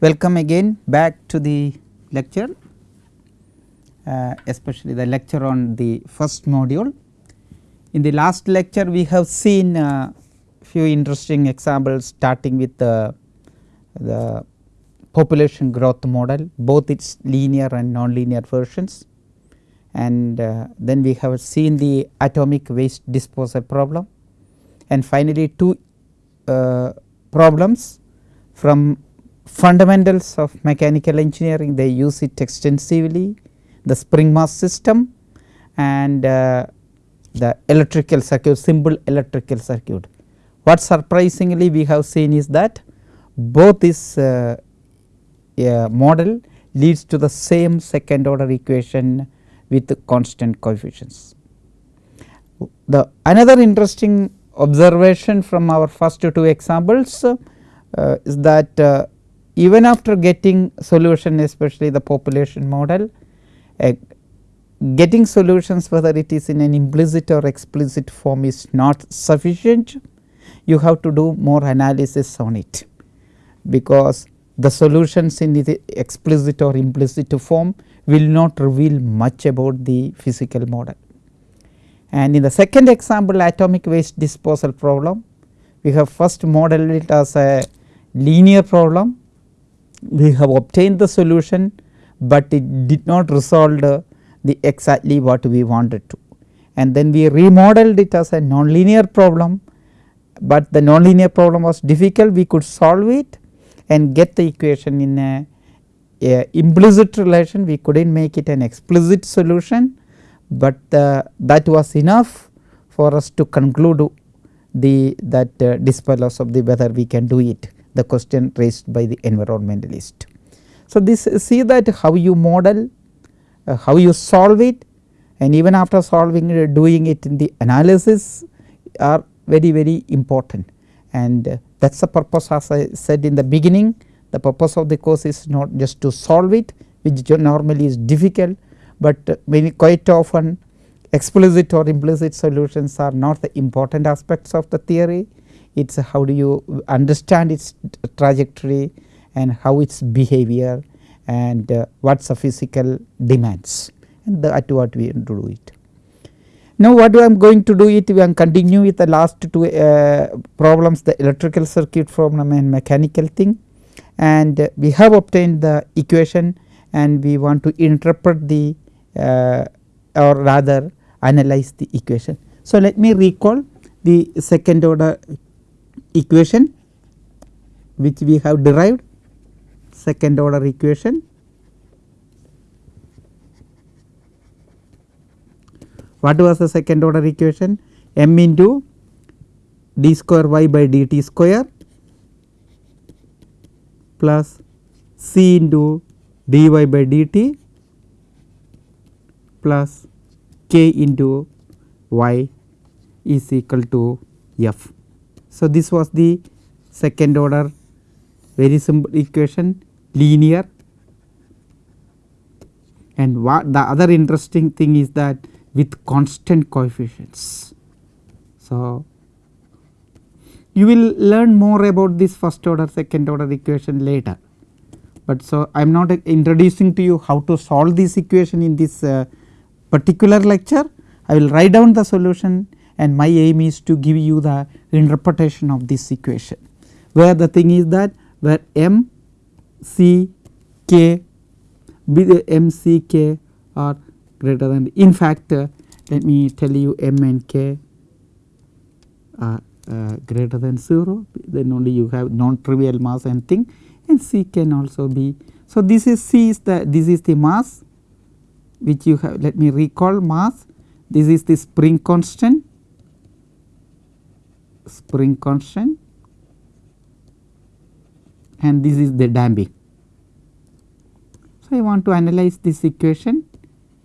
Welcome again back to the lecture, uh, especially the lecture on the first module. In the last lecture we have seen uh, few interesting examples starting with the, the population growth model both its linear and nonlinear versions and uh, then we have seen the atomic waste disposal problem and finally two uh, problems from fundamentals of mechanical engineering they use it extensively the spring mass system and uh, the electrical circuit simple electrical circuit. What surprisingly we have seen is that both this uh, model leads to the same second order equation with constant coefficients. The another interesting observation from our first two examples uh, is that uh, even after getting solution especially the population model uh, getting solutions whether it is in an implicit or explicit form is not sufficient. You have to do more analysis on it. Because the solutions in the explicit or implicit form will not reveal much about the physical model. And in the second example atomic waste disposal problem we have first modeled it as a linear problem we have obtained the solution, but it did not resolve the, exactly what we wanted to. And then we remodeled it as a nonlinear problem, but the nonlinear problem was difficult. We could solve it and get the equation in a, a implicit relation. We could not make it an explicit solution, but uh, that was enough for us to conclude the that uh, disposal of the whether we can do it the question raised by the environmentalist. So, this see that how you model uh, how you solve it and even after solving it doing it in the analysis are very very important and uh, that is the purpose as I said in the beginning the purpose of the course is not just to solve it which normally is difficult, but uh, many quite often explicit or implicit solutions are not the important aspects of the theory it is how do you understand its trajectory and how its behavior and uh, what is the physical demands and that what we do it. Now what I am going to do it we am continue with the last two uh, problems the electrical circuit problem and mechanical thing and uh, we have obtained the equation and we want to interpret the uh, or rather analyze the equation. So let me recall the second order equation which we have derived second order equation What was the second order equation? m into d square y by dt square plus c into dy by dt plus k into y is equal to f. So, this was the second order very simple equation linear and what the other interesting thing is that with constant coefficients. So, you will learn more about this first order second order equation later, but so I am not introducing to you how to solve this equation in this uh, particular lecture. I will write down the solution and my aim is to give you the interpretation of this equation where the thing is that where m c k m c k are greater than in fact uh, let me tell you m and k are uh, greater than 0 then only you have non trivial mass and thing and c can also be. So, this is c is the this is the mass which you have let me recall mass. This is the spring constant spring constant and this is the damping. So, I want to analyze this equation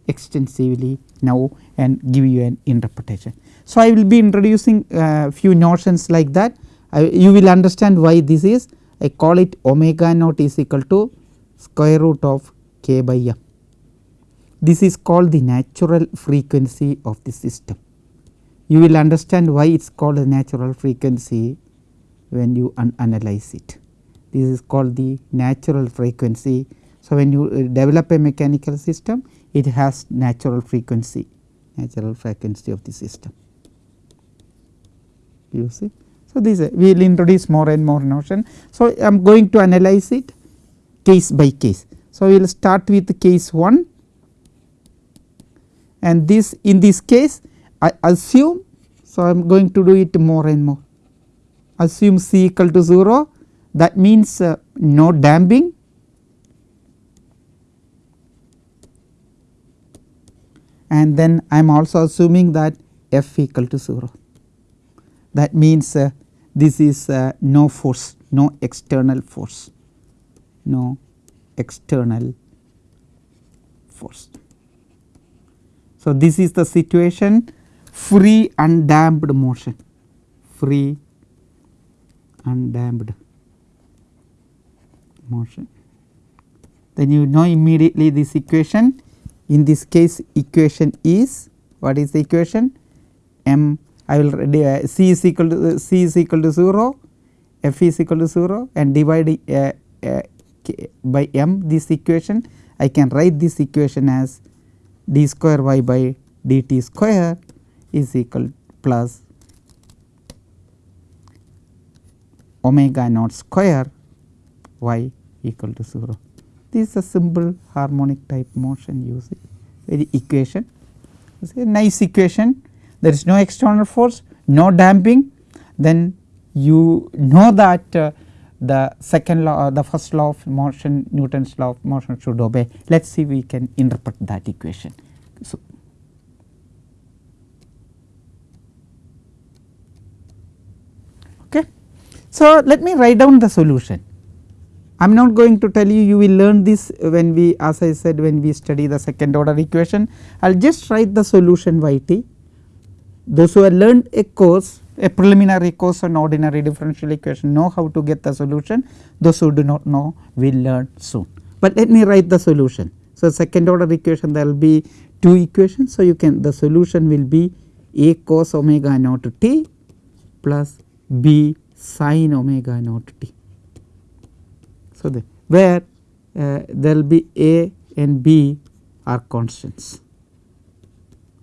extensively now and give you an interpretation. So, I will be introducing uh, few notions like that I, you will understand why this is I call it omega naught is equal to square root of k by m. This is called the natural frequency of the system. You will understand why it is called a natural frequency when you analyze it. this is called the natural frequency. So, when you uh, develop a mechanical system it has natural frequency natural frequency of the system you see. So, this uh, we will introduce more and more notion. So, I am going to analyze it case by case. So, we will start with case 1 and this in this case I assume. So, I am going to do it more and more assume C equal to 0 that means uh, no damping and then I am also assuming that f equal to 0 that means uh, this is uh, no force no external force no external force. So, this is the situation free undamped motion. Free undamped motion. Then you know immediately this equation. In this case equation is what is the equation? M. I will uh, c is equal to uh, c is equal to 0 f is equal to 0 and divide uh, uh, by m this equation. I can write this equation as d square y by dt square is equal plus omega naught square y equal to 0. This is a simple harmonic type motion using very equation. It is a nice equation there is no external force, no damping then you know that uh, the second law uh, the first law of motion Newton's law of motion should obey. Let us see we can interpret that equation. So, okay. So let me write down the solution. I am not going to tell you you will learn this when we as I said when we study the second order equation I will just write the solution y t. Those who have learned a course a preliminary course on ordinary differential equation know how to get the solution those who do not know will learn soon. But let me write the solution. So, second order equation there will be two equations. So, you can the solution will be a cos omega naught t plus b sin omega naught t. So, the where uh, there will be a and b are constants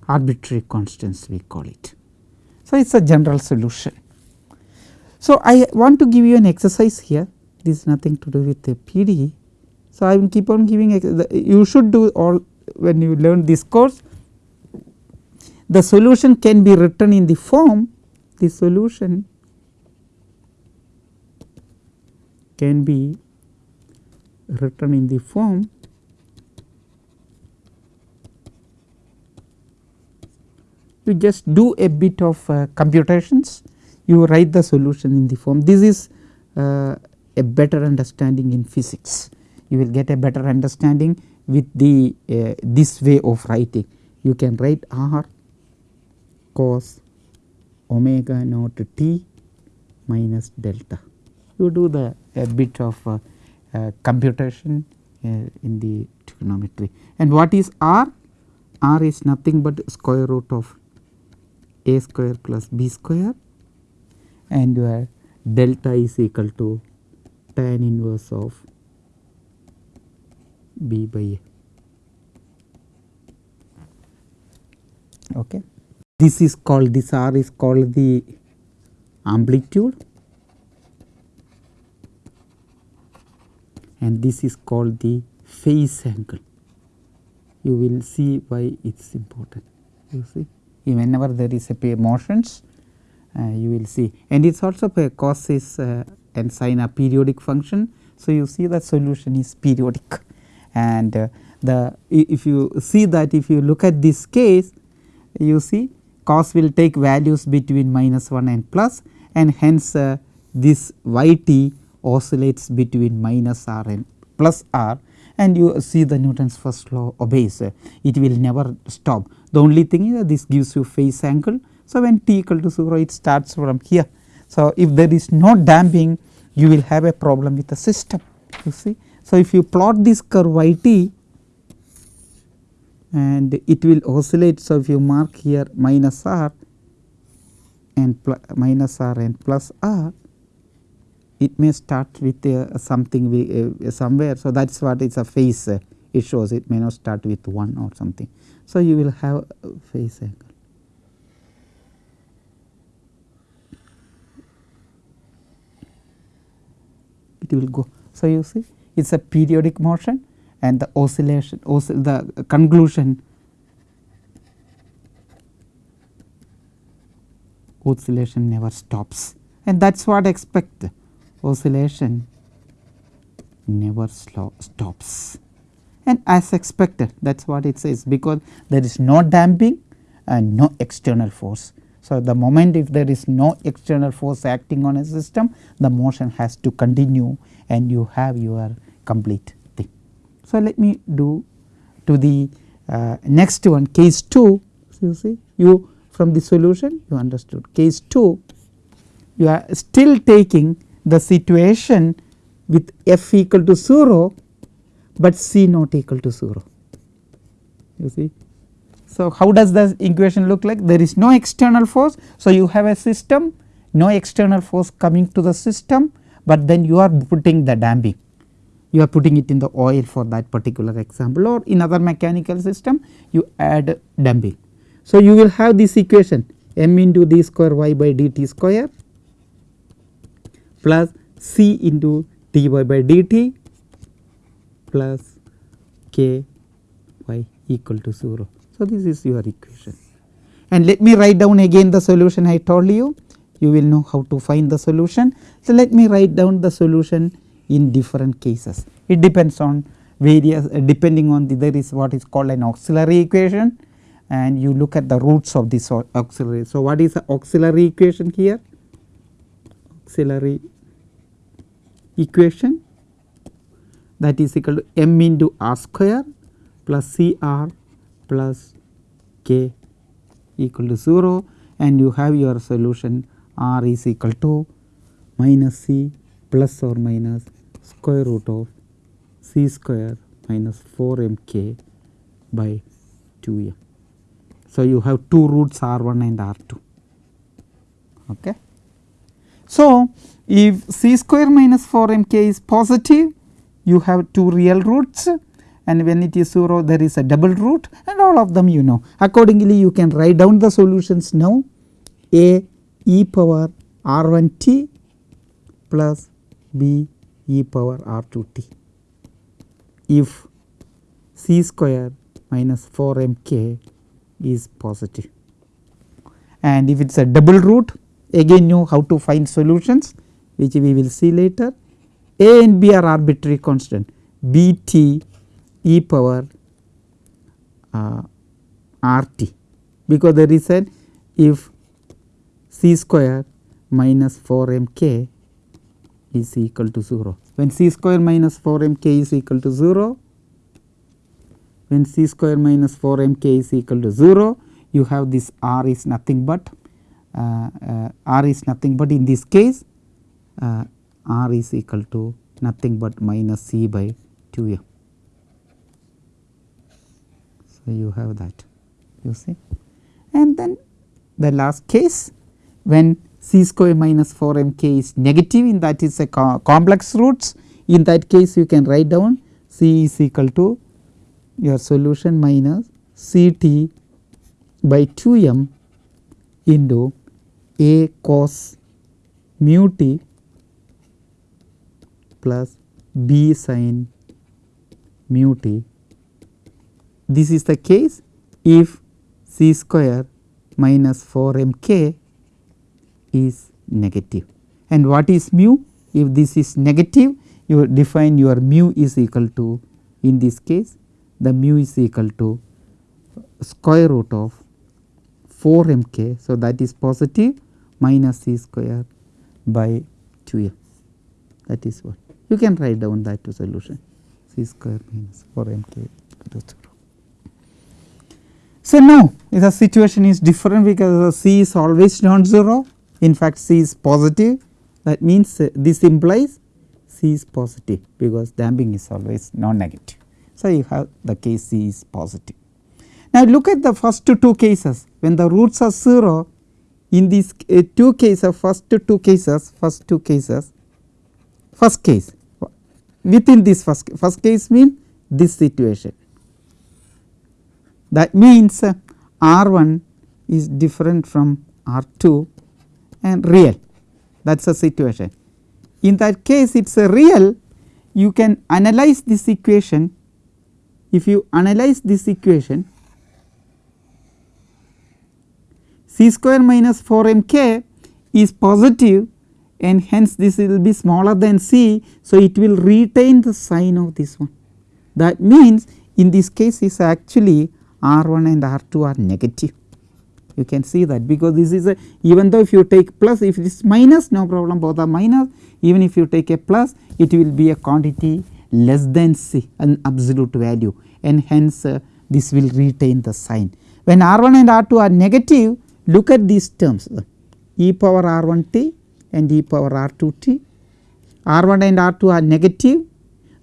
arbitrary constants we call it. So, it is a general solution. So, I want to give you an exercise here this is nothing to do with the PD. So, I will keep on giving you should do all when you learn this course the solution can be written in the form the solution can be written in the form you just do a bit of uh, computations you write the solution in the form. This is uh, a better understanding in physics. You will get a better understanding with the uh, this way of writing. You can write r cos omega naught t minus delta. You do the a bit of uh, uh, computation uh, in the trigonometry and what is r r is nothing but square root of a square plus b square and your delta is equal to tan inverse of b by a. Okay. This is called this r is called the amplitude and this is called the phase angle. You will see why it is important you see whenever there is a motions uh, you will see and it is also a cos is uh, and sine a periodic function. So, you see the solution is periodic and uh, the if you see that if you look at this case you see cos will take values between minus 1 and plus and hence uh, this y t oscillates between minus r and plus r and you see the Newton's first law obeys it will never stop the only thing is that this gives you phase angle. So, when t equal to 0 it starts from here. So, if there is no damping you will have a problem with the system you see. So, if you plot this curve y t and it will oscillate. So, if you mark here minus r and minus r and plus r it may start with uh, something we, uh, somewhere. So, that is what is a phase uh, it shows it may not start with 1 or something. So, you will have phase angle. It will go. So, you see it is a periodic motion and the oscillation oscill the conclusion oscillation never stops and that is what expect oscillation never stops and as expected that is what it says because there is no damping and no external force. So, the moment if there is no external force acting on a system the motion has to continue and you have your complete thing. So, let me do to the uh, next one case 2 you see you from the solution you understood case 2 you are still taking the situation with f equal to 0 but C not equal to 0 you see. So, how does the equation look like there is no external force. So, you have a system no external force coming to the system, but then you are putting the damping you are putting it in the oil for that particular example or in other mechanical system you add damping. So, you will have this equation m into d square y by dt square plus c into dy by dt plus k y equal to 0. So, this is your equation and let me write down again the solution I told you, you will know how to find the solution. So, let me write down the solution in different cases. It depends on various uh, depending on the there is what is called an auxiliary equation and you look at the roots of this auxiliary. So, what is the auxiliary equation here? Auxiliary equation that is equal to m into r square plus c r plus k equal to 0 and you have your solution r is equal to minus c plus or minus square root of c square minus 4 m k by 2 m. So, you have two roots r 1 and r 2. Okay. So, if c square minus 4 m k is positive you have two real roots and when it is 0 there is a double root and all of them you know. Accordingly you can write down the solutions now a e power r 1 t plus b e power r 2 t. If c square minus 4 m k is positive and if it is a double root again know how to find solutions which we will see later. A and B are arbitrary constant. B t e power uh, R t. Because there is an if c square minus 4 m k is equal to 0. When c square minus 4 m k is equal to 0, when c square minus 4 m k is equal to 0, you have this r is nothing but r is nothing but in this case uh, r is equal to nothing but minus c by 2 m. So, you have that you see and then the last case when c square minus 4 m k is negative in that is a co complex roots in that case you can write down c is equal to your solution minus c t by 2 m into a cos mu t plus b sin mu t. This is the case if c square minus 4 m k is negative. And what is mu? If this is negative you define your mu is equal to in this case the mu is equal to square root of 4 m k. So, that is positive minus c square by 2 m that is what you can write down that to solution c square minus 4 m k equal to 0. So, now the situation is different because c is always non-zero in fact c is positive that means uh, this implies c is positive because damping is always non-negative. So, you have the case c is positive. Now, look at the first two cases when the roots are 0 in these uh, two cases first two cases first two cases first case. Within this first first case mean this situation. That means uh, R 1 is different from R 2 and real. That is a situation. In that case it is a real. You can analyze this equation. If you analyze this equation c square minus 4 m k is positive and hence this will be smaller than c. So, it will retain the sign of this one. That means in this case is actually R 1 and R 2 are negative. You can see that because this is a even though if you take plus if it is minus no problem. Both are minus. Even if you take a plus it will be a quantity less than c an absolute value. And hence uh, this will retain the sign. When R 1 and R 2 are negative look at these terms e power R 1 t and e power R 2 t R 1 and R 2 are negative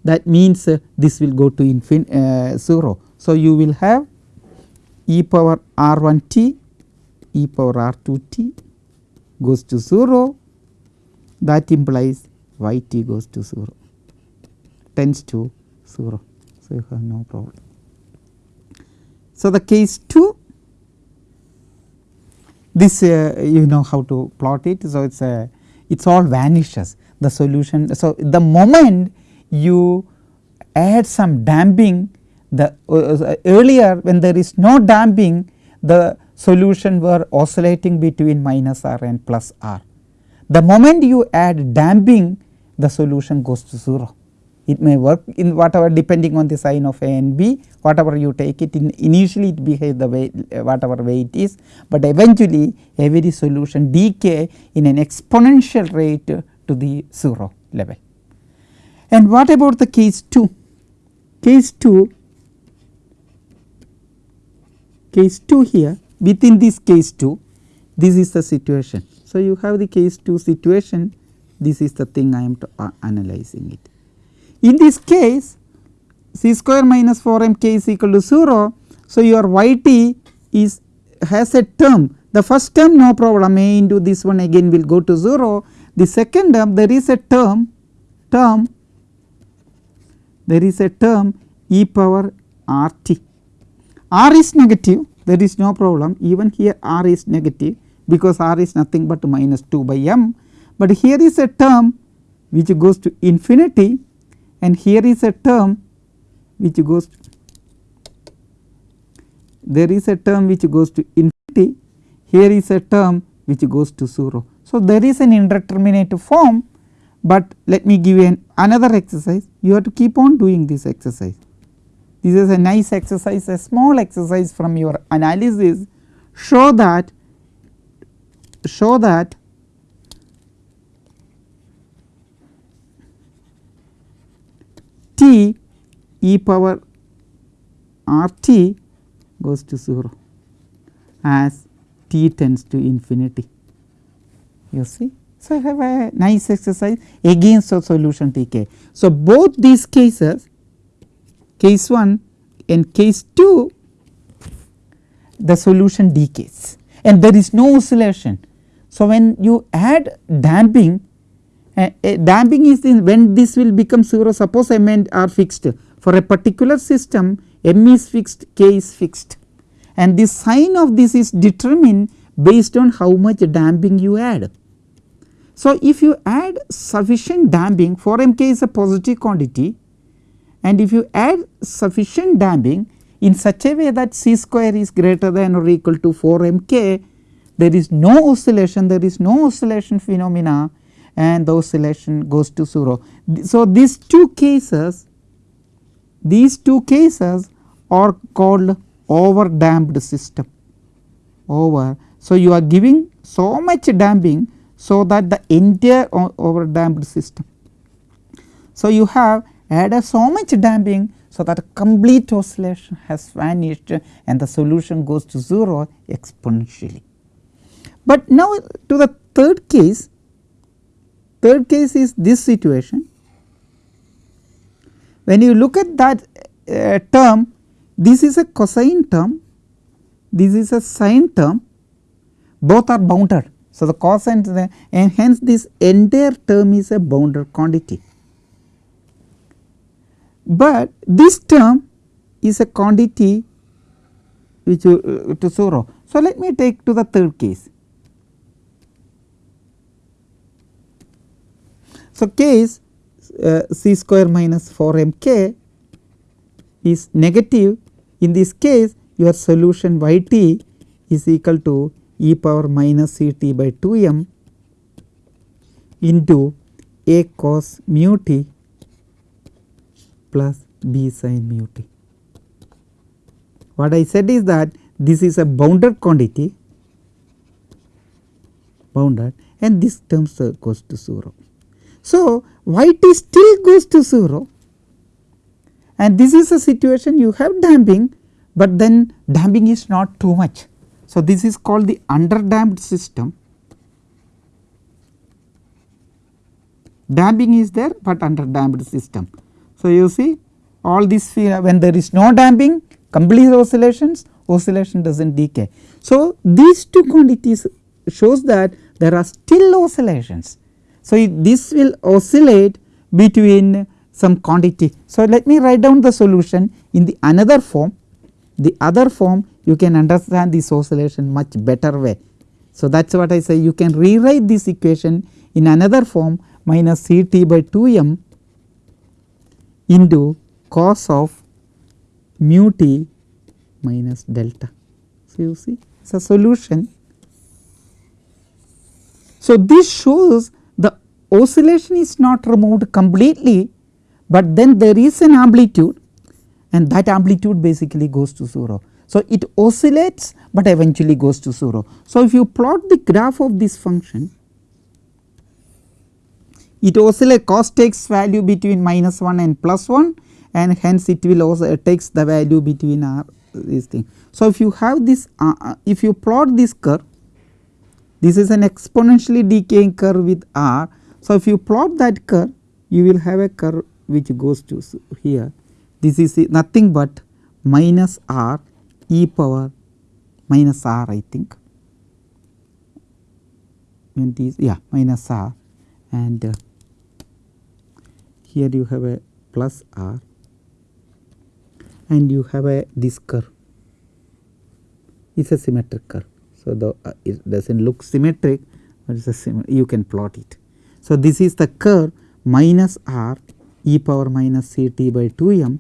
that means uh, this will go to infin uh, 0. So, you will have e power R 1 t e power R 2 t goes to 0 that implies y t goes to 0 tends to 0. So, you have no problem. So, the case 2 this uh, you know how to plot it. So, it is a it is all vanishes the solution. So, the moment you add some damping the uh, uh, earlier when there is no damping the solution were oscillating between minus r and plus r. The moment you add damping the solution goes to 0 it may work in whatever depending on the sign of A and B whatever you take it in initially it behaves the way whatever way it is, but eventually every solution decay in an exponential rate to the 0 level. And what about the case 2? Case 2 case 2 here within this case 2 this is the situation. So, you have the case 2 situation this is the thing I am uh, analyzing it. In this case c square minus 4 m k is equal to 0. So, your y t is has a term. The first term no problem. A into this one again will go to 0 the second term there is a term term there is a term e power r t. R is negative there is no problem. Even here r is negative because r is nothing but minus 2 by m, but here is a term which goes to infinity and here is a term which goes there is a term which goes to infinity here is a term which goes to 0. So, there is an indeterminate form, but let me give you an another exercise you have to keep on doing this exercise. This is a nice exercise a small exercise from your analysis show that show that t e power r t goes to 0 as t tends to infinity you see. So, I have a nice exercise against the solution T k. So, both these cases case 1 and case 2 the solution decays and there is no oscillation. So, when you add damping uh, damping is when this will become 0 suppose m and are fixed for a particular system m is fixed k is fixed and the sign of this is determined based on how much damping you add. So, if you add sufficient damping 4 m k is a positive quantity and if you add sufficient damping in such a way that c square is greater than or equal to 4 m k there is no oscillation there is no oscillation phenomena and the oscillation goes to 0. So, these two cases these two cases are called over damped system over. So, you are giving so much damping so that the entire over damped system. So, you have added so much damping so that complete oscillation has vanished and the solution goes to 0 exponentially. But now to the third case Third case is this situation. When you look at that uh, term, this is a cosine term, this is a sine term, both are bounded. So, the cosine and hence this entire term is a bounded quantity. but this term is a quantity which uh, to 0. So, let me take to the third case. So, case uh, c square minus 4 m k is negative in this case your solution y t is equal to e power minus c t by 2 m into a cos mu t plus b sin mu t. What I said is that this is a bounded quantity bounded and this term goes to 0. So, y t still goes to 0 and this is a situation you have damping, but then damping is not too much. So, this is called the underdamped system. Damping is there, but underdamped system. So, you see all this when there is no damping complete oscillations oscillation does not decay. So, these two quantities shows that there are still oscillations. So, this will oscillate between some quantity. So, let me write down the solution in the another form the other form you can understand this oscillation much better way. So, that is what I say you can rewrite this equation in another form minus C t by 2 m into cos of mu t minus delta. So, you see it is a solution. So, this shows oscillation is not removed completely, but then there is an amplitude and that amplitude basically goes to 0. So, it oscillates, but eventually goes to 0. So, if you plot the graph of this function, it oscillates cos takes value between minus 1 and plus 1 and hence it will also takes the value between r this thing. So, if you have this uh, uh, if you plot this curve this is an exponentially decaying curve with r. So, if you plot that curve you will have a curve which goes to here. This is nothing but minus r e power minus r I think. When this yeah minus r. And uh, here you have a plus r. And you have a this curve. It is a symmetric curve. So, the uh, it does not look symmetric, but it is a you can plot it. So, this is the curve minus r e power minus c t by 2 m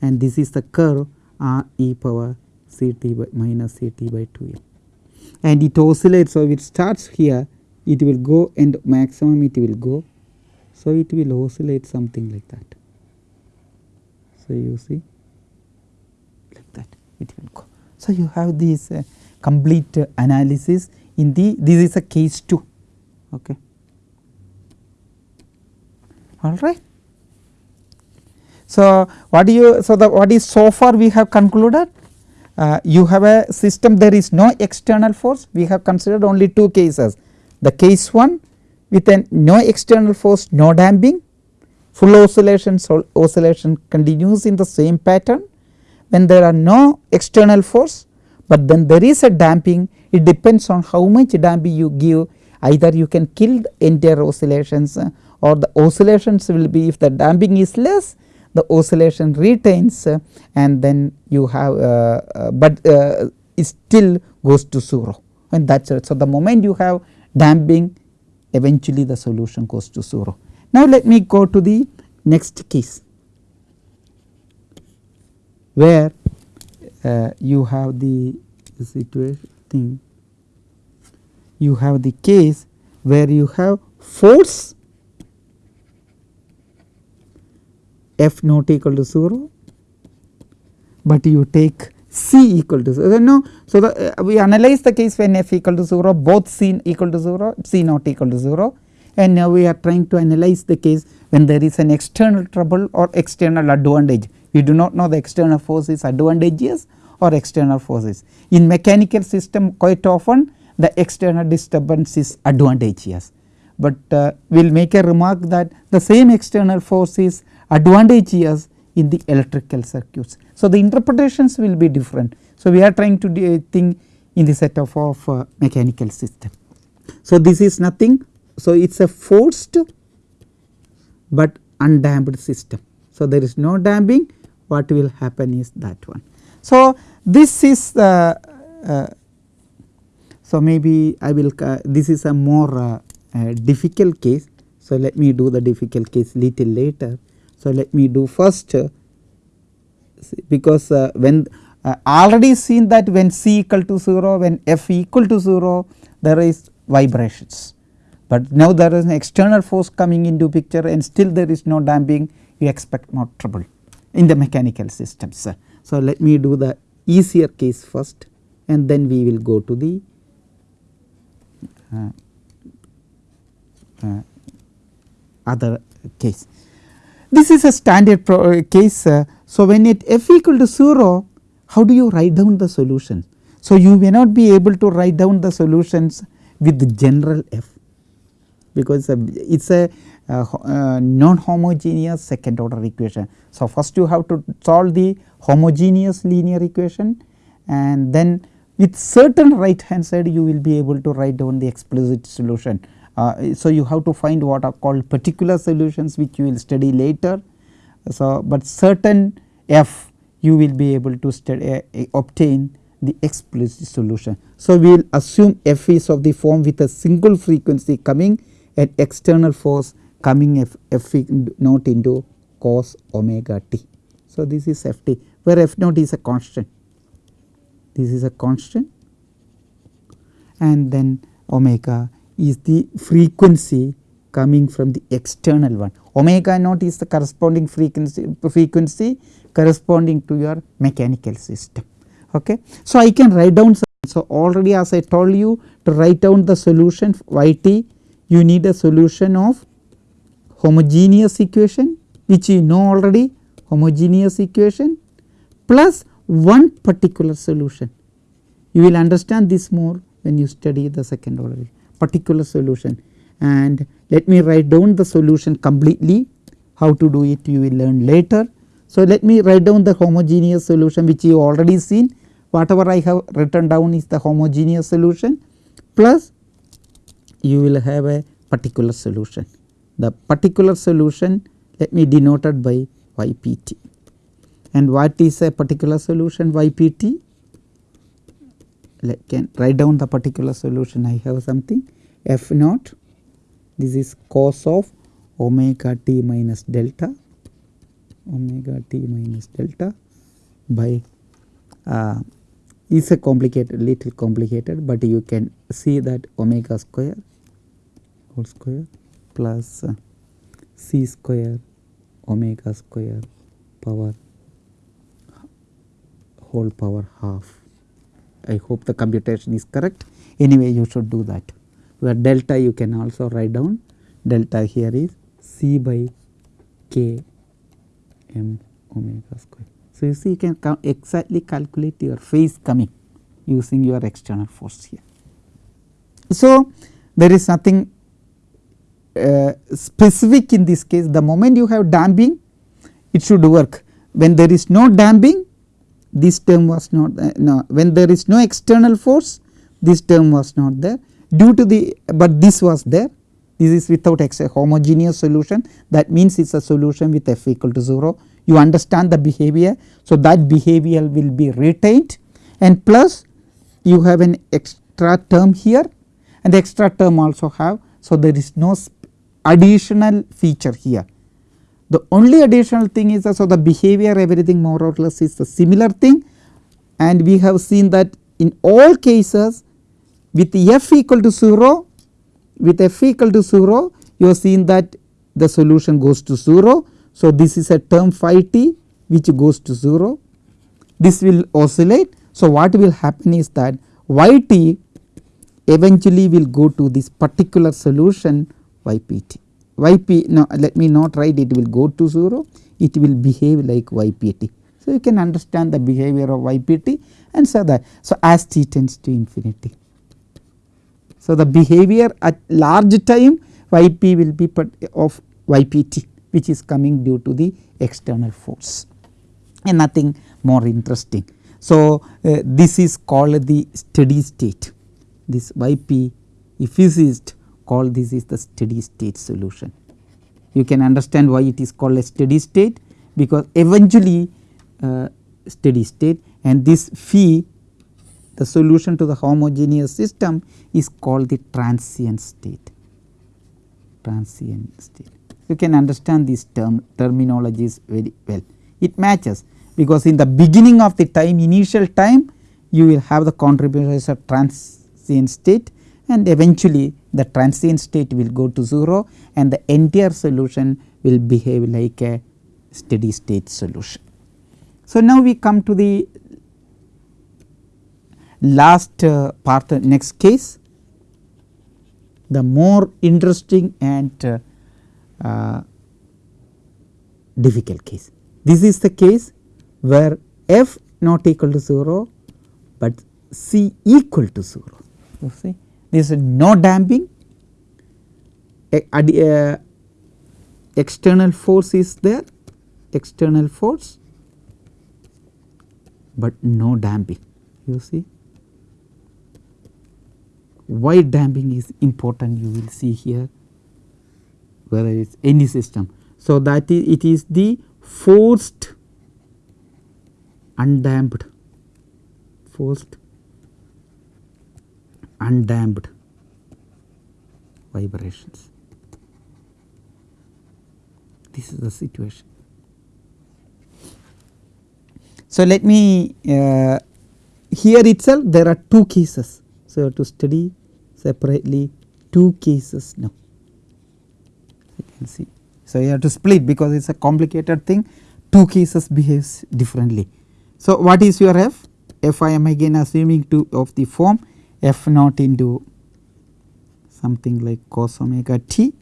and this is the curve r e power c t by minus c t by 2 m and it oscillates. So, it starts here it will go and maximum it will go. So, it will oscillate something like that. So, you see like that it will go. So, you have this uh, complete uh, analysis in the this is a case 2 okay all right. So, what do you so the what is so far we have concluded. Uh, you have a system there is no external force. We have considered only two cases. The case 1 with an no external force no damping. Full oscillation so oscillation continues in the same pattern. When there are no external force, but then there is a damping it depends on how much damping you give. Either you can kill the entire oscillations uh, or the oscillations will be if the damping is less the oscillation retains uh, and then you have uh, uh but uh, it still goes to 0 and that is it. So, the moment you have damping eventually the solution goes to 0. Now, let me go to the next case where uh, you have the situation thing you have the case where you have force f not equal to 0, but you take c equal to 0. No, so the, uh, we analyze the case when f equal to 0 both c equal to 0 c not equal to 0 and now we are trying to analyze the case when there is an external trouble or external advantage we do not know the external force is advantageous or external forces. In mechanical system quite often the external disturbance is advantageous, but uh, we will make a remark that the same external force is advantageous in the electrical circuits. So, the interpretations will be different. So, we are trying to think in the set of, uh, mechanical system. So, this is nothing. So, it is a forced but undamped system. So, there is no damping what will happen is that one. So, this is the uh, so maybe I will uh, this is a more uh, uh, difficult case. So, let me do the difficult case little later. So, let me do first uh, because uh, when already seen that when C equal to 0 when F equal to 0 there is vibrations, but now there is an external force coming into picture and still there is no damping you expect more trouble in the mechanical systems. So, let me do the easier case first and then we will go to the uh, uh, other case. This is a standard uh, case. Uh, so, when it f equal to 0 how do you write down the solution? So, you may not be able to write down the solutions with the general f because it is a uh, uh, non homogeneous second order equation. So, first you have to solve the homogeneous linear equation and then with certain right hand side you will be able to write down the explicit solution. Uh, so, you have to find what are called particular solutions which you will study later. So, but certain f you will be able to study, uh, obtain the explicit solution. So, we will assume f is of the form with a single frequency coming at external force coming f, f naught into cos omega t. So, this is f t where f naught is a constant this is a constant and then omega is the frequency coming from the external one. Omega naught is the corresponding frequency frequency corresponding to your mechanical system. Okay? So i can write down so already as i told you to write down the solution yt you need a solution of homogeneous equation which you know already homogeneous equation plus one particular solution. You will understand this more when you study the second order particular solution. And let me write down the solution completely. How to do it you will learn later. So, let me write down the homogeneous solution which you already seen. Whatever I have written down is the homogeneous solution. Plus you will have a particular solution. The particular solution let me denoted by ypt and what is a particular solution ypt can write down the particular solution I have something f naught this is cos of omega t minus delta omega t minus delta by uh, is a complicated little complicated, but you can see that omega square whole square plus uh, c square omega square power whole power half. I hope the computation is correct. Anyway you should do that. Where delta you can also write down. Delta here is c by k m omega square. So, you see you can exactly calculate your phase coming using your external force here. So, there is nothing uh, specific in this case. The moment you have damping it should work. When there is no damping this term was not uh, no when there is no external force this term was not there. Due to the but this was there. This is without x a homogeneous solution. That means it is a solution with f equal to 0 you understand the behavior. So, that behavior will be retained. And plus you have an extra term here. And the extra term also have. So, there is no additional feature here the only additional thing is so the behavior everything more or less is a similar thing and we have seen that in all cases with f equal to 0 with f equal to 0 you have seen that the solution goes to 0. So, this is a term phi t which goes to 0 this will oscillate. So, what will happen is that y t eventually will go to this particular solution y p t yp now let me not write it will go to 0 it will behave like ypt. So, you can understand the behavior of ypt and so that so as t tends to infinity. So, the behavior at large time yp will be of ypt which is coming due to the external force and nothing more interesting. So, uh, this is called the steady state this yp if physicist call this is the steady state solution. You can understand why it is called a steady state because eventually uh, steady state and this phi the solution to the homogeneous system is called the transient state transient state. You can understand these term terminologies very well. It matches because in the beginning of the time initial time you will have the contributions of transient state and eventually the transient state will go to 0 and the entire solution will behave like a steady state solution. So, now we come to the last uh, part uh, next case the more interesting and uh, uh, difficult case. This is the case where f not equal to 0, but c equal to 0 you see there is no damping. Uh, external force is there external force, but no damping. You see? Why damping is important you will see here whether it is any system. So, that is it is the forced undamped forced undamped vibrations. This is the situation. So, let me uh, here itself there are two cases. So, you have to study separately two cases now you can see. So, you have to split because it is a complicated thing two cases behaves differently. So, what is your f? f I am again assuming to of the form f naught into something like cos omega t.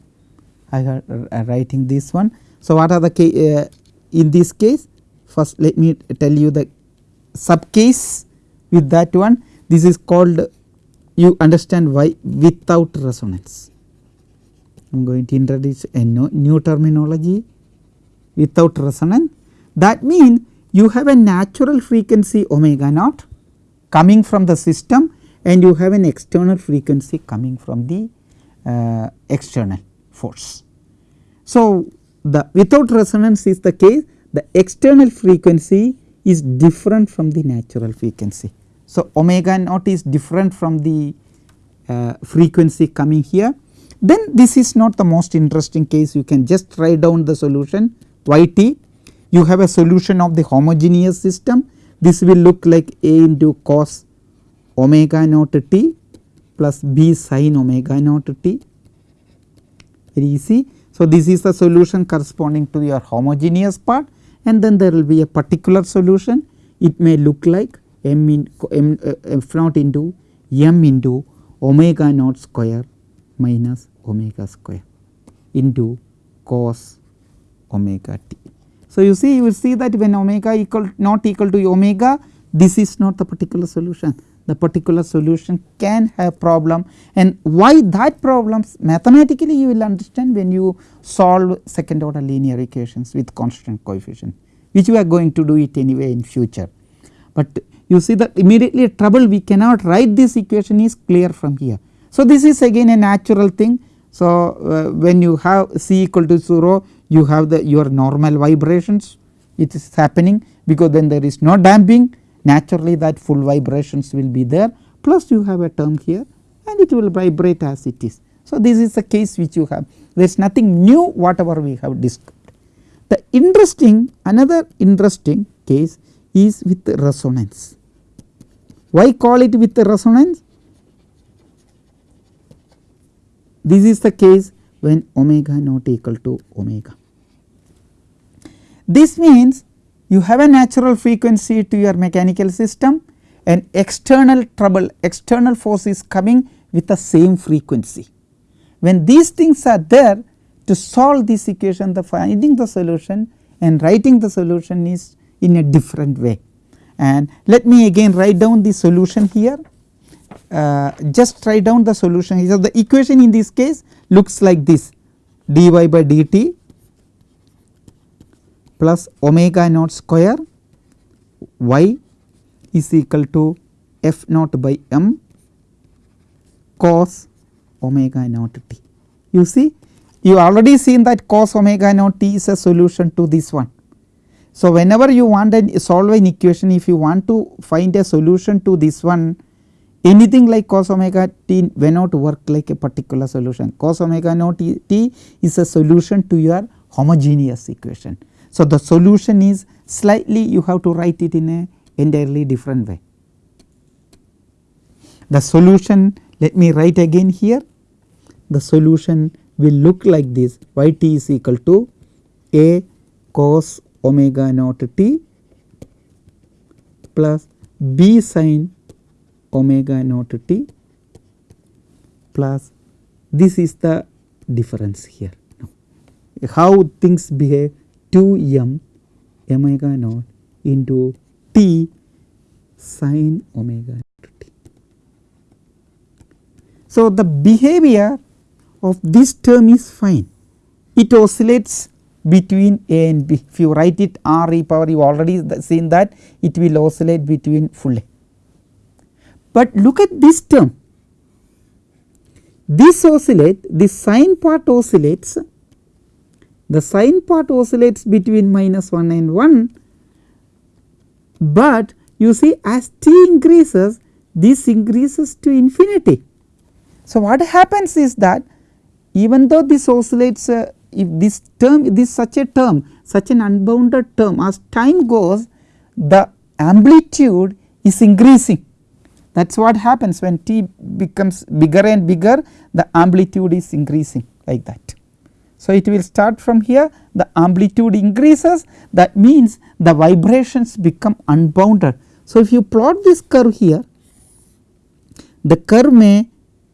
I am uh, writing this one. So, what are the uh, in this case? First let me tell you the sub case with that one. This is called you understand why? Without resonance. I am going to introduce a new terminology. Without resonance. That means you have a natural frequency omega naught coming from the system and you have an external frequency coming from the uh, external force. So, the without resonance is the case the external frequency is different from the natural frequency. So, omega naught is different from the uh, frequency coming here then this is not the most interesting case you can just write down the solution y t you have a solution of the homogeneous system this will look like a into cos omega naught t plus b sin omega naught t very easy. So, this is the solution corresponding to your homogeneous part and then there will be a particular solution it may look like m in m uh, f naught into m into omega naught square minus omega square into cos omega t. So, you see you will see that when omega equal not equal to omega this is not the particular solution the particular solution can have problem and why that problems mathematically you will understand when you solve second order linear equations with constant coefficient which we are going to do it anyway in future. But you see that immediately trouble we cannot write this equation is clear from here. So, this is again a natural thing. So, uh, when you have C equal to 0 you have the your normal vibrations it is happening because then there is no damping naturally that full vibrations will be there plus you have a term here and it will vibrate as it is. So, this is the case which you have there is nothing new whatever we have discussed. The interesting another interesting case is with resonance. Why call it with resonance? This is the case when omega not equal to omega. This means you have a natural frequency to your mechanical system and external trouble external force is coming with the same frequency. When these things are there to solve this equation the finding the solution and writing the solution is in a different way. And let me again write down the solution here uh, just write down the solution. So, the equation in this case looks like this dy by dt plus omega naught square y is equal to f naught by m cos omega naught t. You see you already seen that cos omega naught t is a solution to this one So, whenever you want to solve an equation if you want to find a solution to this one anything like cos omega t may not work like a particular solution cos omega naught t is a solution to your homogeneous equation. So, the solution is slightly you have to write it in a entirely different way. The solution let me write again here the solution will look like this y t is equal to a cos omega naught t plus b sin omega naught t plus this is the difference here. Now, How things behave 2 m omega naught into t sin omega naught t. So, the behavior of this term is fine it oscillates between A and B. If you write it R e power you already seen that it will oscillate between full A. But look at this term this oscillate this sine part oscillates the sine part oscillates between minus 1 and 1, but you see as t increases this increases to infinity. So, what happens is that even though this oscillates uh, if this term this such a term such an unbounded term as time goes the amplitude is increasing that is what happens when t becomes bigger and bigger the amplitude is increasing like that. So, it will start from here the amplitude increases that means the vibrations become unbounded. So, if you plot this curve here the curve may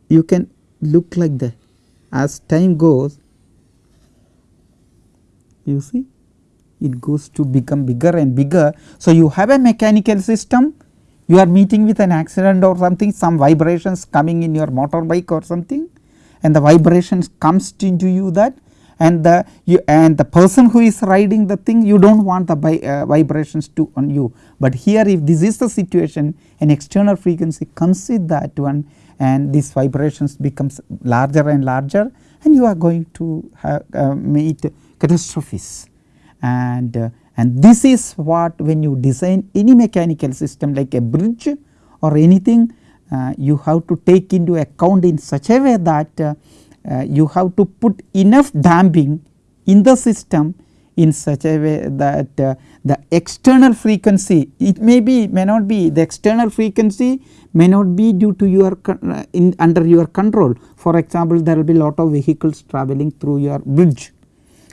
you can look like that as time goes you see it goes to become bigger and bigger. So, you have a mechanical system you are meeting with an accident or something some vibrations coming in your motorbike or something and the vibrations comes into you that and the you and the person who is riding the thing you do not want the uh, vibrations to on you. But here if this is the situation an external frequency comes with that one and these vibrations becomes larger and larger and you are going to have, uh, meet catastrophes and uh, and this is what when you design any mechanical system like a bridge or anything uh, you have to take into account in such a way that uh, you have to put enough damping in the system in such a way that uh, the external frequency it may be may not be the external frequency may not be due to your uh, in under your control. For example, there will be lot of vehicles traveling through your bridge.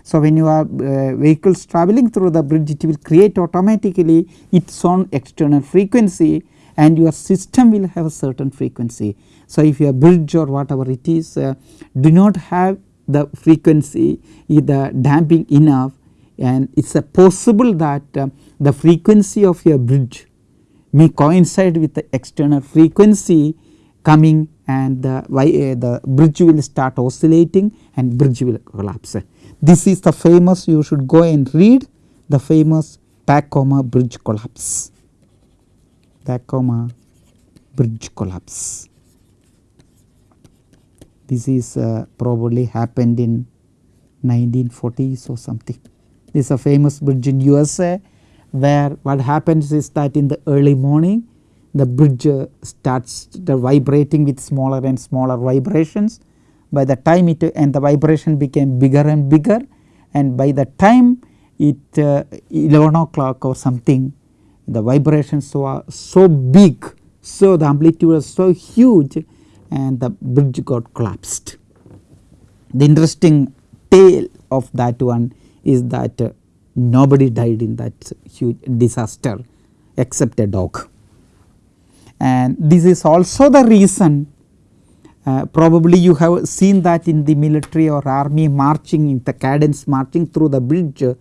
So, when you are uh, vehicles traveling through the bridge it will create automatically its own external frequency and your system will have a certain frequency. So, if your bridge or whatever it is uh, do not have the frequency either damping enough and it is possible that uh, the frequency of your bridge may coincide with the external frequency coming and the, uh, the bridge will start oscillating and bridge will collapse. This is the famous you should go and read the famous Tacoma bridge collapse, Tacoma bridge collapse. This is uh, probably happened in 1940s or something. This is a famous bridge in USA where what happens is that in the early morning the bridge uh, starts vibrating with smaller and smaller vibrations. By the time it and the vibration became bigger and bigger and by the time it uh, 11 o'clock or something the vibrations were so big so the amplitude was so huge and the bridge got collapsed. The interesting tale of that one is that uh, nobody died in that huge disaster except a dog. And this is also the reason uh, probably you have seen that in the military or army marching in the cadence marching through the bridge uh,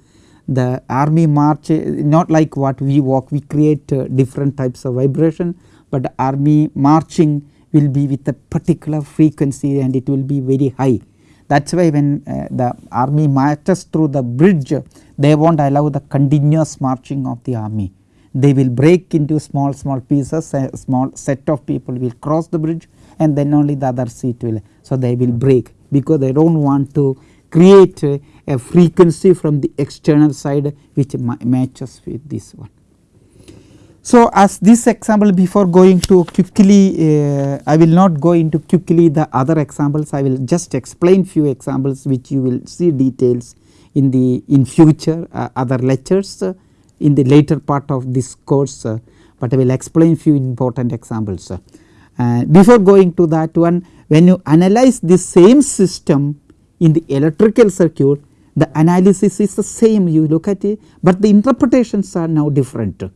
the army march uh, not like what we walk we create uh, different types of vibration, but army marching will be with a particular frequency and it will be very high. That is why when uh, the army marches through the bridge they will not allow the continuous marching of the army. They will break into small small pieces a small set of people will cross the bridge and then only the other seat will. So, they will break because they do not want to create a, a frequency from the external side which ma matches with this one. So, as this example before going to quickly uh, I will not go into quickly the other examples I will just explain few examples which you will see details in the in future uh, other lectures uh, in the later part of this course, uh, but I will explain few important examples. Uh, before going to that one when you analyze the same system in the electrical circuit the analysis is the same you look at it, but the interpretations are now different uh,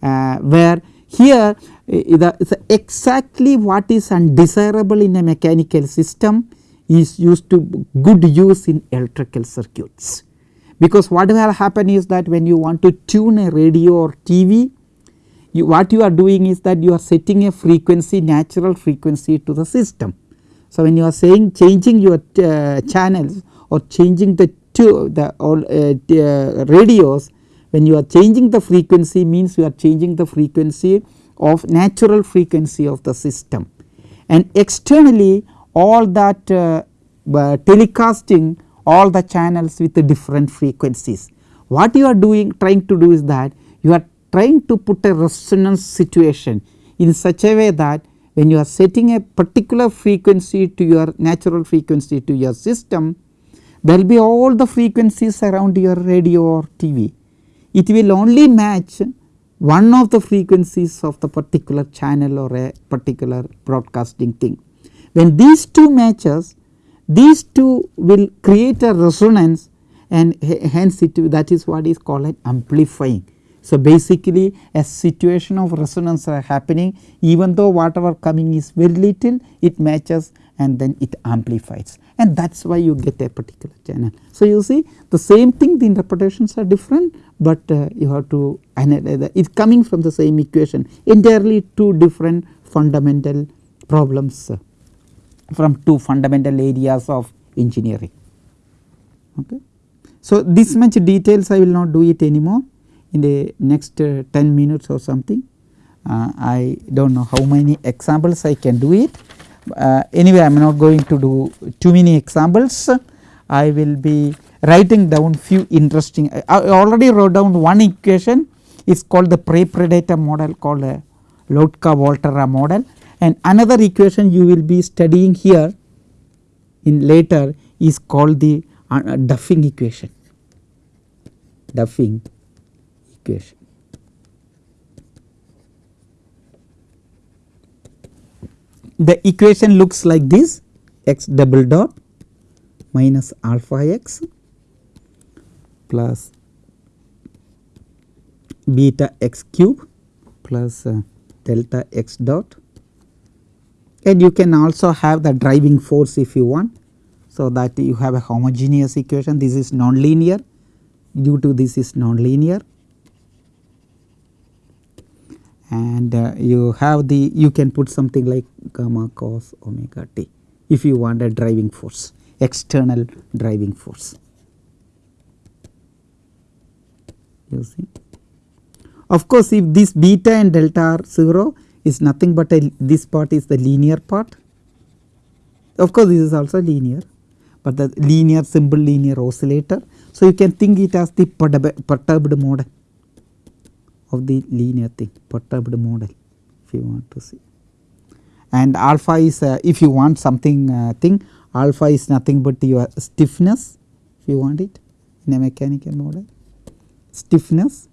where here the, exactly what is undesirable in a mechanical system is used to good use in electrical circuits. Because what will happen is that when you want to tune a radio or TV you, what you are doing is that you are setting a frequency natural frequency to the system. So, when you are saying changing your uh, channels or changing the the all uh, uh, radios when you are changing the frequency means you are changing the frequency of natural frequency of the system and externally all that uh, uh, telecasting all the channels with the different frequencies. What you are doing trying to do is that you are trying to put a resonance situation in such a way that when you are setting a particular frequency to your natural frequency to your system there will be all the frequencies around your radio or TV it will only match one of the frequencies of the particular channel or a particular broadcasting thing. When these two matches these two will create a resonance and hence it that is what is called an amplifying. So, basically a situation of resonance are happening even though whatever coming is very little it matches and then it amplifies and that is why you get a particular channel. So, you see the same thing the interpretations are different, but uh, you have to analyze it is coming from the same equation entirely two different fundamental problems uh, from two fundamental areas of engineering. Okay. So, this much details I will not do it anymore in the next uh, 10 minutes or something. Uh, I do not know how many examples I can do it, uh, anyway I am not going to do too many examples. I will be writing down few interesting I already wrote down one equation is called the prey predator model called a Lotka Volterra model and another equation you will be studying here in later is called the uh, Duffing equation Duffing equation. The equation looks like this. X double dot minus alpha x plus beta x cube plus uh, delta x dot. And you can also have the driving force if you want. So, that you have a homogeneous equation. This is nonlinear. Due to this is nonlinear and uh, you have the you can put something like gamma cos omega t if you want a driving force external driving force you see. Of course, if this beta and delta are 0 is nothing but a, this part is the linear part of course, this is also linear, but the linear simple linear oscillator. So, you can think it as the perturbed model of the linear thing perturbed model if you want to see. And alpha is uh, if you want something uh, thing alpha is nothing but your stiffness if you want it in a mechanical model stiffness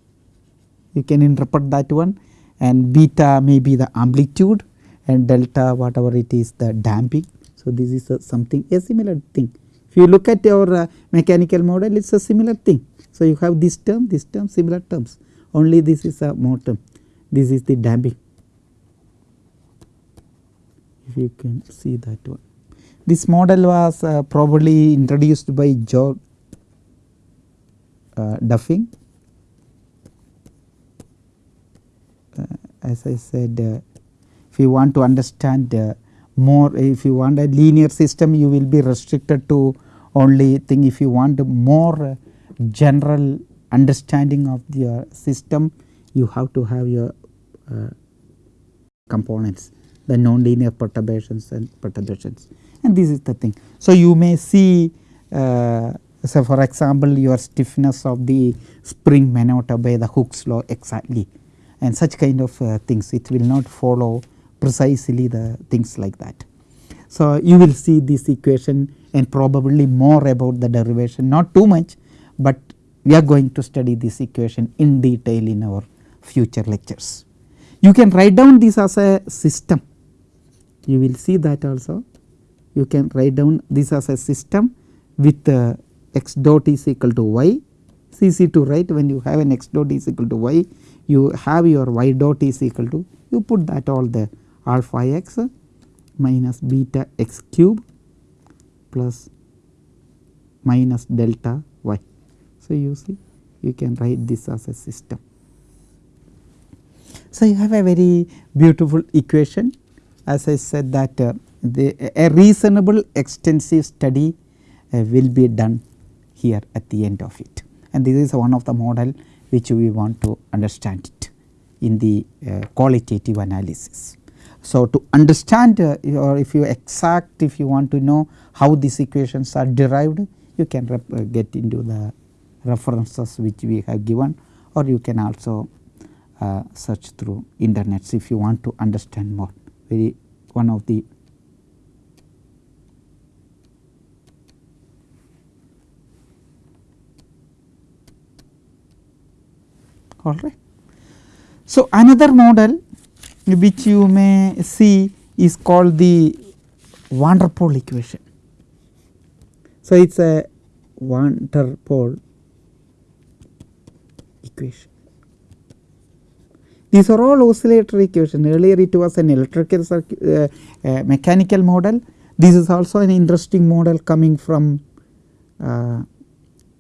you can interpret that one and beta may be the amplitude and delta whatever it is the damping. So, this is a something a similar thing if you look at your uh, mechanical model it is a similar thing. So, you have this term this term similar terms only this is a motor this is the damping if you can see that one. This model was uh, probably introduced by George uh, Duffing. Uh, as I said uh, if you want to understand uh, more if you want a linear system you will be restricted to only thing. If you want more uh, general understanding of your system you have to have your uh, components the nonlinear perturbations and perturbations and this is the thing. So, you may see uh, for example your stiffness of the spring may not obey the Hooke's law exactly and such kind of uh, things it will not follow precisely the things like that. So, you will see this equation and probably more about the derivation not too much, but we are going to study this equation in detail in our future lectures. You can write down this as a system you will see that also you can write down this as a system with uh, x dot is equal to y it's easy to write when you have an x dot is equal to y you have your y dot is equal to you put that all the alpha x minus beta x cube plus minus delta. So, you see you can write this as a system. So, you have a very beautiful equation as I said that uh, the, a reasonable extensive study uh, will be done here at the end of it and this is one of the model which we want to understand it in the uh, qualitative analysis. So, to understand uh, or if you exact if you want to know how these equations are derived you can uh, get into the references which we have given or you can also uh, search through internets if you want to understand more very one of the all right. So, another model which you may see is called the van der Pol equation. So, it is a van der Pol equation. These are all oscillatory equation earlier it was an electrical circuit uh, uh, mechanical model. This is also an interesting model coming from uh,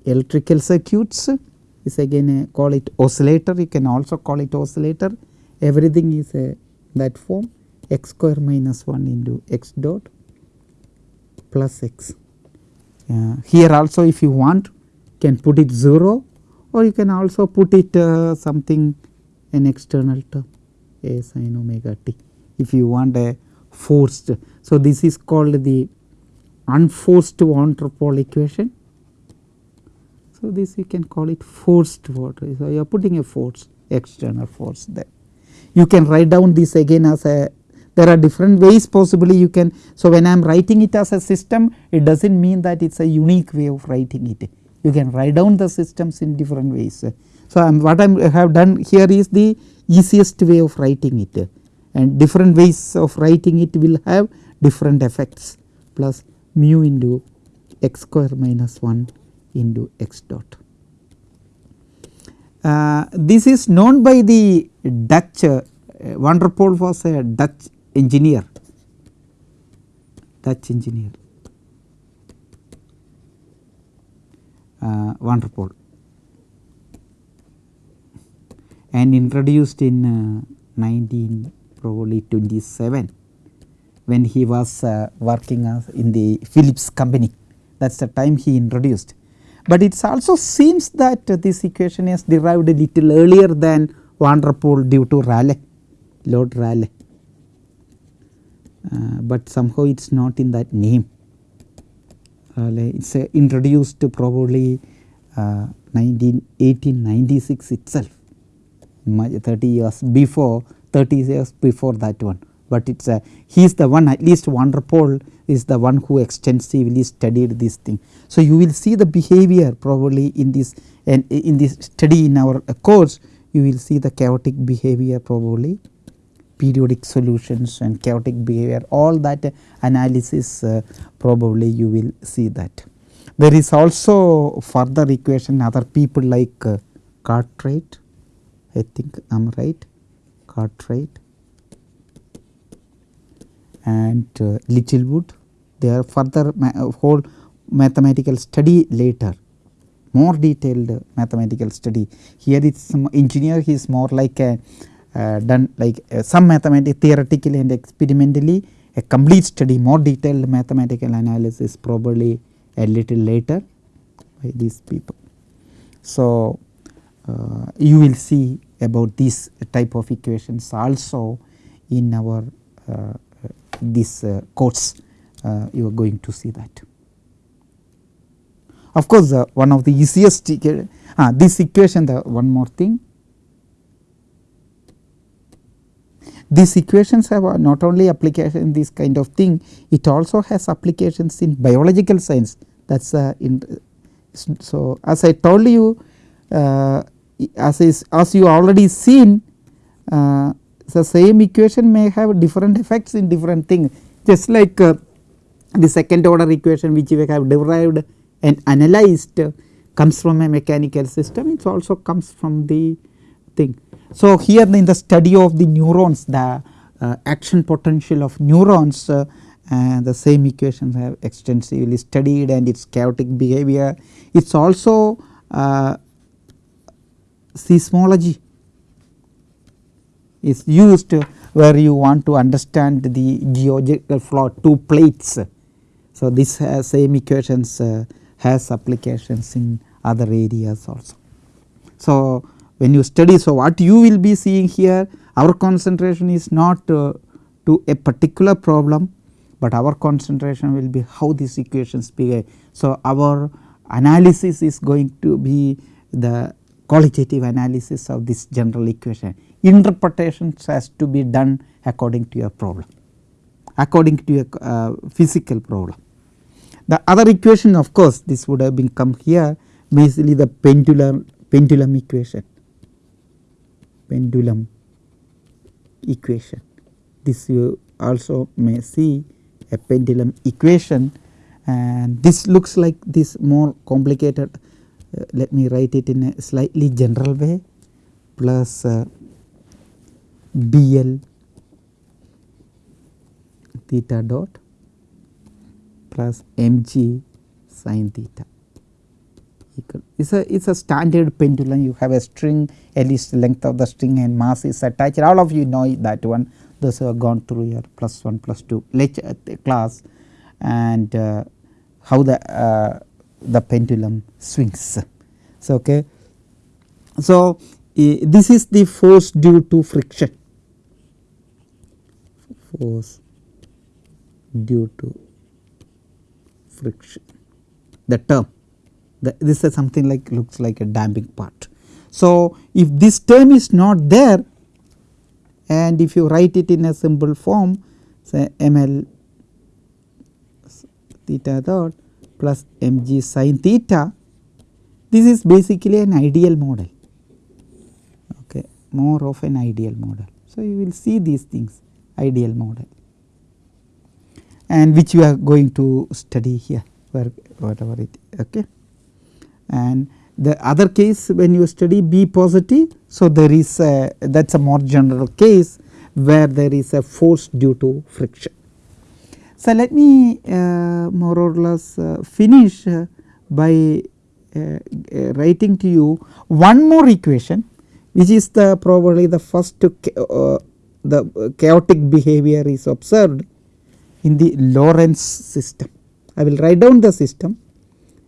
electrical circuits is again a call it oscillator you can also call it oscillator everything is a that form x square minus 1 into x dot plus x. Uh, here also if you want can put it 0 or you can also put it uh, something an external term a sin omega t if you want a forced. So, this is called the unforced van der equation so, this you can call it forced water. So, you are putting a force external force there. You can write down this again as a there are different ways possibly you can. So, when I am writing it as a system it does not mean that it is a unique way of writing it. You can write down the systems in different ways. So, I am what I have done here is the easiest way of writing it and different ways of writing it will have different effects plus mu into x square minus 1 into x dot. Uh, this is known by the Dutch uh, van der Pol was a Dutch engineer, Dutch engineer uh, van der Pol and introduced in uh, 19 probably 27 when he was uh, working in the Philips company. That is the time he introduced. But it also seems that this equation is derived a little earlier than van der Pol due to Rayleigh, Lord Rayleigh, uh, but somehow it is not in that name. Rayleigh it is uh, introduced probably uh, 1896 itself. 30 years before 30 years before that one. But it is a he is the one at least van der Pol is the one who extensively studied this thing. So, you will see the behavior probably in this and in this study in our course. You will see the chaotic behavior probably periodic solutions and chaotic behavior all that analysis uh, probably you will see that. There is also further equation other people like uh, Cartwright. I think I am right. Cartwright. And uh, Littlewood. They are further ma uh, whole mathematical study later. More detailed mathematical study. Here some engineer he is more like a done like uh, some mathematics theoretically and experimentally a complete study more detailed mathematical analysis probably a little later by these people. So, uh, you will see about this type of equations also in our uh, this uh, course uh, you are going to see that. Of course, uh, one of the easiest uh, this equation the one more thing these equations have not only application in this kind of thing it also has applications in biological science that is uh, in so as I told you uh, as is as you already seen uh, the same equation may have different effects in different things just like uh, the second order equation which we have derived and analyzed comes from a mechanical system it also comes from the thing. So, here in the study of the neurons the uh, action potential of neurons uh, the same equations have extensively studied and its chaotic behavior. It is also uh, seismology is used where you want to understand the geological flow two plates. So, this same equations uh, has applications in other areas also. So, when you study so what you will be seeing here our concentration is not uh, to a particular problem, but our concentration will be how these equations behave. So, our analysis is going to be the qualitative analysis of this general equation interpretations has to be done according to your problem according to your uh, physical problem. The other equation of course this would have been come here basically the pendulum pendulum equation pendulum equation. This you also may see a pendulum equation and this looks like this more complicated. Uh, let me write it in a slightly general way. Plus uh, BL theta dot plus mg sin theta it's a it's a standard pendulum. You have a string at least length of the string and mass is attached. All of you know that one. Those who have gone through your plus 1 plus 2 lecture uh, class and uh, how the uh, the pendulum swings. So, okay. so this is the force due to friction. Force due to friction. The term the, this is something like looks like a damping part. So, if this term is not there and if you write it in a simple form say ml theta dot plus mg sin theta this is basically an ideal model okay more of an ideal model. So, you will see these things ideal model and which we are going to study here where whatever it okay and the other case when you study B positive. So, there is a that is a more general case where there is a force due to friction. So, let me uh, more or less uh, finish uh, by uh, uh, writing to you one more equation which is the probably the first uh, the chaotic behavior is observed in the Lorenz system. I will write down the system.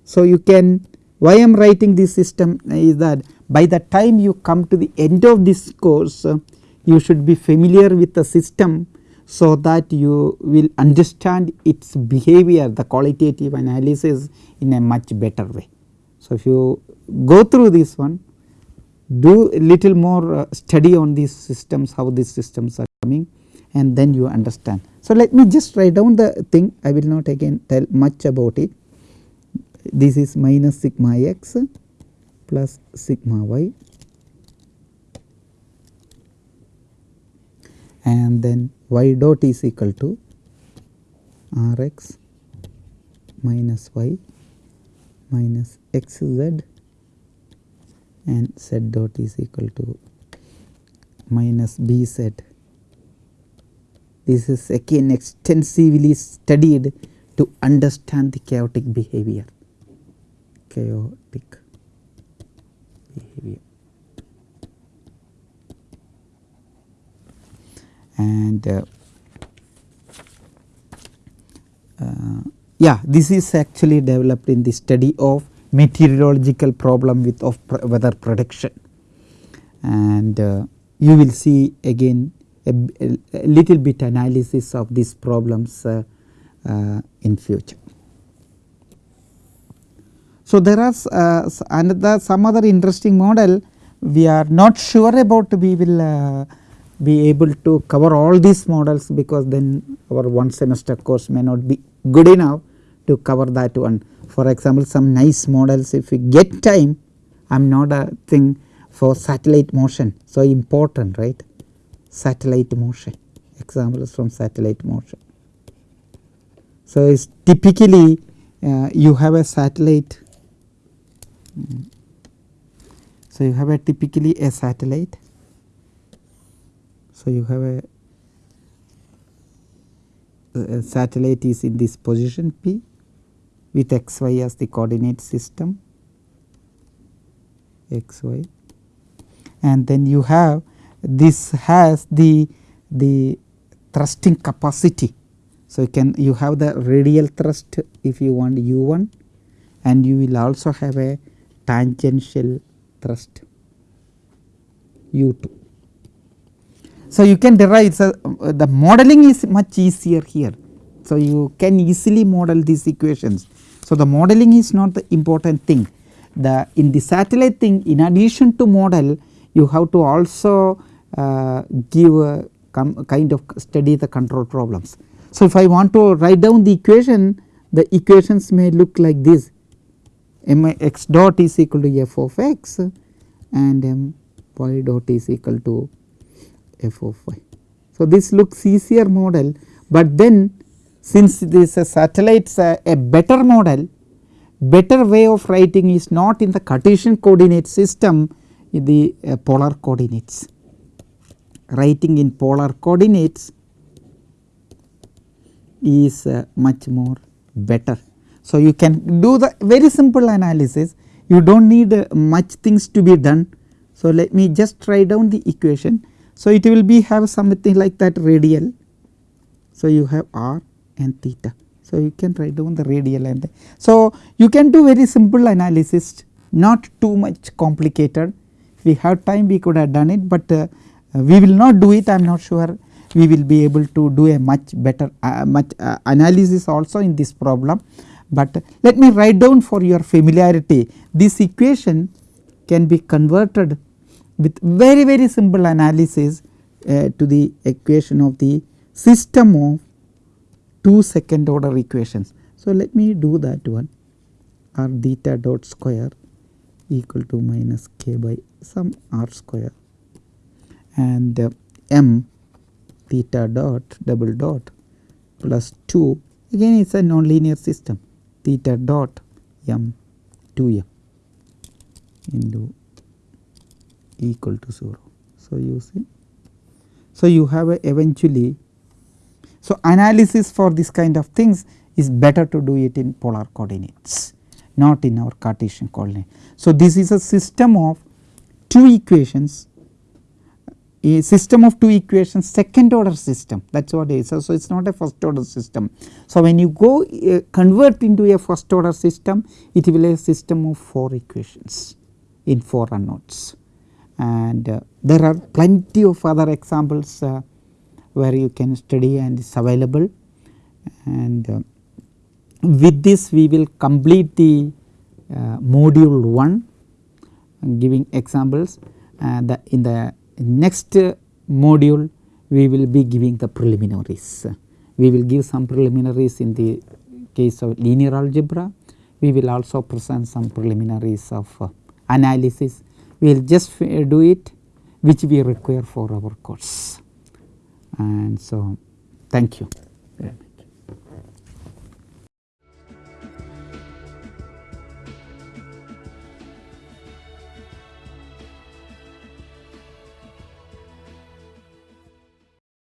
So, you can why I am writing this system is that by the time you come to the end of this course uh, you should be familiar with the system so that you will understand its behavior the qualitative analysis in a much better way. So, if you go through this one do little more uh, study on these systems how these systems are coming and then you understand. So, let me just write down the thing I will not again tell much about it this is minus sigma x plus sigma y. And then y dot is equal to r x minus y minus x z. And z dot is equal to minus b z. This is again extensively studied to understand the chaotic behavior chaotic behavior. And uh, uh, yeah this is actually developed in the study of meteorological problem with of weather prediction and uh, you will see again a, a, little bit analysis of these problems uh, uh, in future. So, there are uh, another some other interesting model we are not sure about we will uh, be able to cover all these models because then our one semester course may not be good enough to cover that one. For example, some nice models if we get time I am not a thing for satellite motion. So, important right satellite motion examples from satellite motion. So, typically uh, you have a satellite so you have a typically a satellite. So you have a, a satellite is in this position p with x y as the coordinate system. X y. And then you have this has the the thrusting capacity. So, you can you have the radial thrust if you want u 1 and you will also have a tangential thrust u 2. So, you can derive so, uh, the modeling is much easier here. So, you can easily model these equations. So, the modeling is not the important thing the in the satellite thing in addition to model you have to also uh, give a kind of study the control problems. So, if I want to write down the equation the equations may look like this m x dot is equal to f of x and m y dot is equal to f of y. So, this looks easier model, but then since this is satellites uh, a better model better way of writing is not in the Cartesian coordinate system in the uh, polar coordinates. Writing in polar coordinates is uh, much more better. So, you can do the very simple analysis you do not need uh, much things to be done. So, let me just write down the equation. So, it will be have something like that radial. So, you have r and theta. So, you can write down the radial and so you can do very simple analysis not too much complicated. We have time we could have done it, but uh, we will not do it I am not sure we will be able to do a much better uh, much uh, analysis also in this problem. But let me write down for your familiarity. This equation can be converted with very very simple analysis uh, to the equation of the system of two second order equations. So, let me do that one. R theta dot square equal to minus k by some r square. And uh, m theta dot double dot plus 2 again it is a nonlinear system theta dot m 2 m into equal to 0. So, you see. So, you have a eventually so, analysis for this kind of things is better to do it in polar coordinates not in our Cartesian coordinate. So, this is a system of two equations a system of two equations second order system that is what it is. So, so it is not a first order system. So, when you go uh, convert into a first order system it will be a system of 4 equations in 4 unknowns and uh, there are plenty of other examples uh, where you can study and is available and uh, with this we will complete the uh, module 1 giving examples uh, in the next module we will be giving the preliminaries. We will give some preliminaries in the case of linear algebra. We will also present some preliminaries of uh, analysis. We will just do it which we require for our course and so thank you.